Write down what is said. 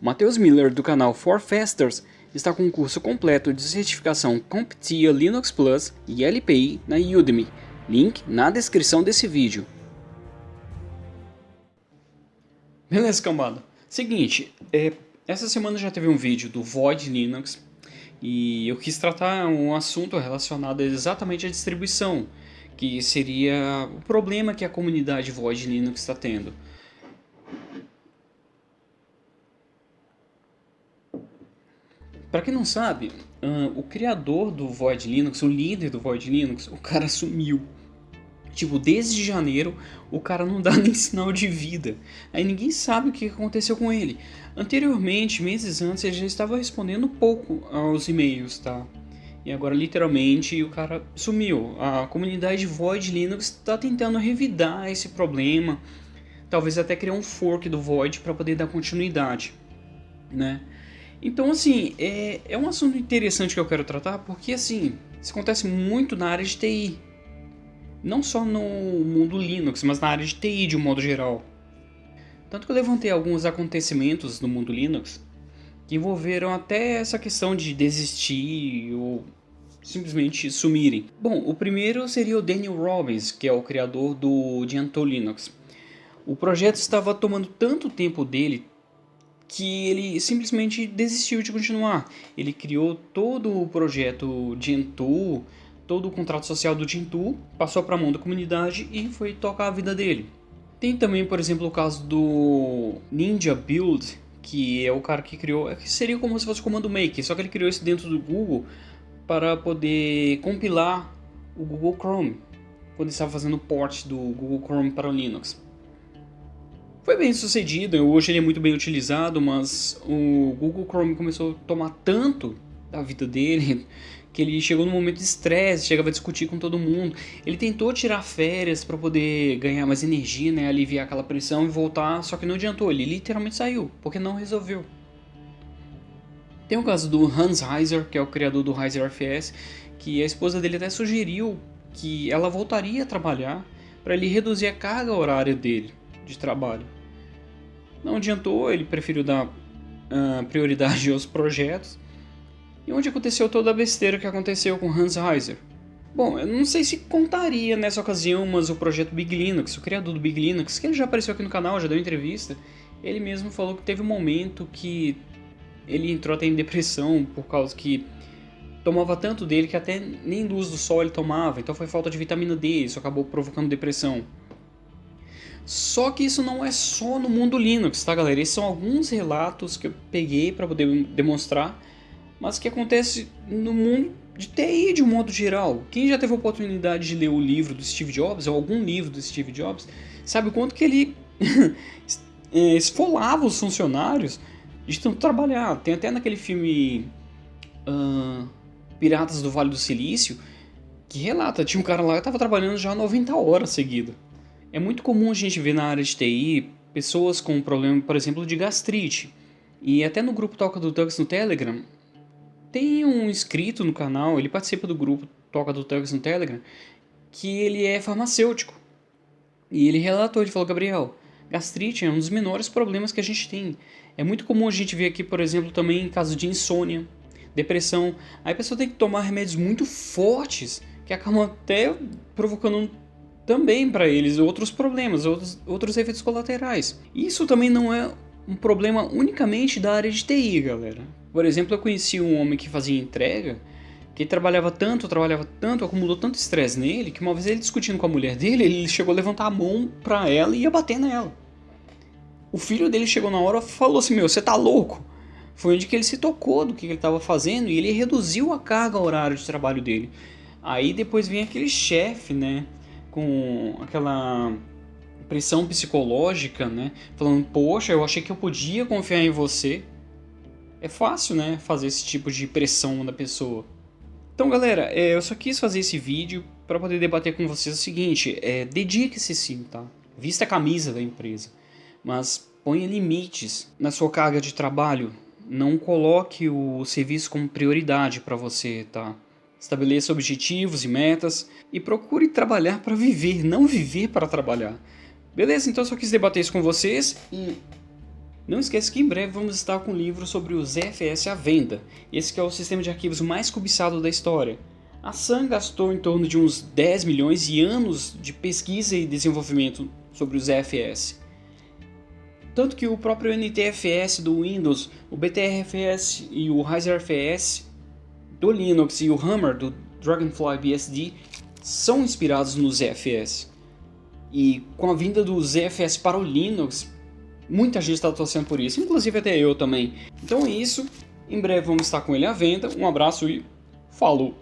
Matheus Miller do canal For Fasters está com um curso completo de certificação CompTIA Linux Plus e LPI na Udemy, link na descrição desse vídeo. Beleza, cambada. Seguinte, é, essa semana já teve um vídeo do Void Linux e eu quis tratar um assunto relacionado exatamente à distribuição, que seria o problema que a comunidade Void Linux está tendo. Para quem não sabe, o criador do Void Linux, o líder do Void Linux, o cara sumiu. Tipo, desde janeiro, o cara não dá nem sinal de vida. Aí ninguém sabe o que aconteceu com ele. Anteriormente, meses antes, ele já estava respondendo pouco aos e-mails, tá? E agora, literalmente, o cara sumiu. A comunidade Void Linux está tentando revidar esse problema. Talvez até criar um fork do Void para poder dar continuidade, né? Então, assim, é, é um assunto interessante que eu quero tratar, porque, assim, isso acontece muito na área de TI. Não só no mundo Linux, mas na área de TI de um modo geral. Tanto que eu levantei alguns acontecimentos no mundo Linux que envolveram até essa questão de desistir ou simplesmente sumirem. Bom, o primeiro seria o Daniel Robbins, que é o criador do Gentoo Linux. O projeto estava tomando tanto tempo dele, que ele simplesmente desistiu de continuar. Ele criou todo o projeto Gentoo, todo o contrato social do Gentoo, passou para a mão da comunidade e foi tocar a vida dele. Tem também, por exemplo, o caso do Ninja Build, que é o cara que criou, é que seria como se fosse o Comando Maker, só que ele criou isso dentro do Google para poder compilar o Google Chrome, quando estava fazendo o port do Google Chrome para o Linux. Foi bem sucedido, hoje ele é muito bem utilizado, mas o Google Chrome começou a tomar tanto da vida dele que ele chegou num momento de estresse, chegava a discutir com todo mundo. Ele tentou tirar férias para poder ganhar mais energia, né, aliviar aquela pressão e voltar, só que não adiantou, ele literalmente saiu, porque não resolveu. Tem o caso do Hans Heiser, que é o criador do Heiser FS, que a esposa dele até sugeriu que ela voltaria a trabalhar para ele reduzir a carga horária dele de trabalho. Não adiantou, ele preferiu dar uh, prioridade aos projetos. E onde aconteceu toda a besteira que aconteceu com Hans Heiser? Bom, eu não sei se contaria nessa ocasião, mas o projeto Big Linux, o criador do Big Linux, que ele já apareceu aqui no canal, já deu entrevista, ele mesmo falou que teve um momento que ele entrou até em depressão por causa que tomava tanto dele que até nem luz do sol ele tomava, então foi falta de vitamina D, isso acabou provocando depressão. Só que isso não é só no mundo Linux, tá galera? Esses são alguns relatos que eu peguei para poder demonstrar, mas que acontece no mundo de TI de um modo geral. Quem já teve a oportunidade de ler o livro do Steve Jobs, ou algum livro do Steve Jobs, sabe o quanto que ele é, esfolava os funcionários de tanto trabalhar. Tem até naquele filme uh, Piratas do Vale do Silício, que relata, tinha um cara lá que estava trabalhando já 90 horas seguidas. É muito comum a gente ver na área de TI pessoas com problema, por exemplo, de gastrite. E até no grupo Toca do Tux no Telegram, tem um inscrito no canal, ele participa do grupo Toca do Tux no Telegram, que ele é farmacêutico. E ele relatou, ele falou, Gabriel, gastrite é um dos menores problemas que a gente tem. É muito comum a gente ver aqui, por exemplo, também em caso de insônia, depressão. Aí a pessoa tem que tomar remédios muito fortes, que acabam até provocando também para eles outros problemas, outros, outros efeitos colaterais. Isso também não é um problema unicamente da área de TI, galera. Por exemplo, eu conheci um homem que fazia entrega, que trabalhava tanto, trabalhava tanto, acumulou tanto estresse nele, que uma vez ele discutindo com a mulher dele, ele chegou a levantar a mão para ela e ia bater nela. O filho dele chegou na hora e falou assim, meu, você tá louco? Foi onde que ele se tocou do que ele estava fazendo e ele reduziu a carga horária de trabalho dele. Aí depois vem aquele chefe, né, com aquela pressão psicológica, né? Falando, poxa, eu achei que eu podia confiar em você. É fácil, né? Fazer esse tipo de pressão na pessoa. Então, galera, é, eu só quis fazer esse vídeo para poder debater com vocês o seguinte: é, dedique-se sim, tá? Vista a camisa da empresa, mas ponha limites na sua carga de trabalho. Não coloque o serviço como prioridade para você, tá? Estabeleça objetivos e metas e procure trabalhar para viver, não viver para trabalhar. Beleza? Então eu só quis debater isso com vocês e Não esqueça que em breve vamos estar com um livro sobre o ZFS à venda, esse é o sistema de arquivos mais cobiçado da história. A Sun gastou em torno de uns 10 milhões e anos de pesquisa e desenvolvimento sobre o ZFS. Tanto que o próprio NTFS do Windows, o BTRFS e o RiserFS do Linux e o Hammer do Dragonfly BSD são inspirados no ZFS. E com a vinda do ZFS para o Linux, Muita gente está torcendo por isso, inclusive até eu também. Então é isso. Em breve vamos estar com ele à venda. Um abraço e falou!